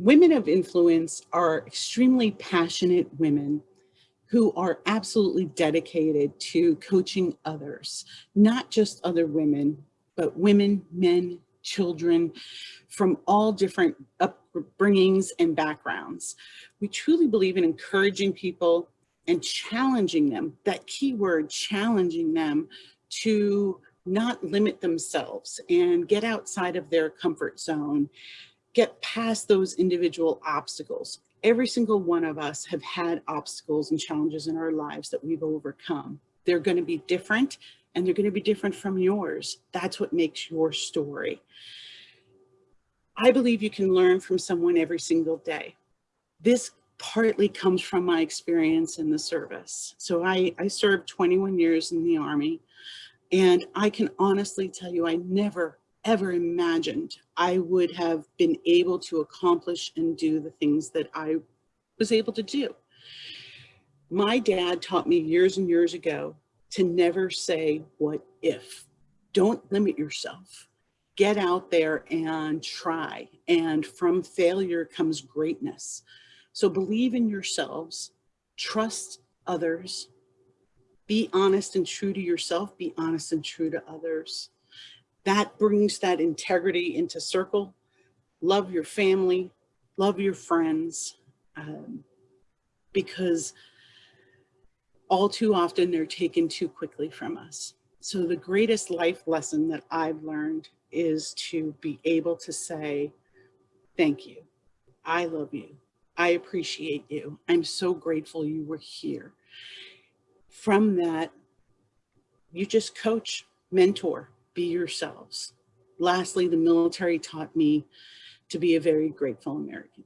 Women of influence are extremely passionate women who are absolutely dedicated to coaching others, not just other women, but women, men, children from all different upbringings and backgrounds. We truly believe in encouraging people and challenging them, that key word, challenging them to not limit themselves and get outside of their comfort zone, get past those individual obstacles. Every single one of us have had obstacles and challenges in our lives that we've overcome. They're gonna be different and they're gonna be different from yours. That's what makes your story. I believe you can learn from someone every single day. This partly comes from my experience in the service. So I, I served 21 years in the Army. And I can honestly tell you, I never, ever imagined I would have been able to accomplish and do the things that I was able to do. My dad taught me years and years ago to never say what if. Don't limit yourself. Get out there and try. And from failure comes greatness. So believe in yourselves, trust others, be honest and true to yourself, be honest and true to others. That brings that integrity into circle. Love your family, love your friends, um, because all too often they're taken too quickly from us. So the greatest life lesson that I've learned is to be able to say, thank you. I love you. I appreciate you. I'm so grateful you were here from that, you just coach, mentor, be yourselves. Lastly, the military taught me to be a very grateful American.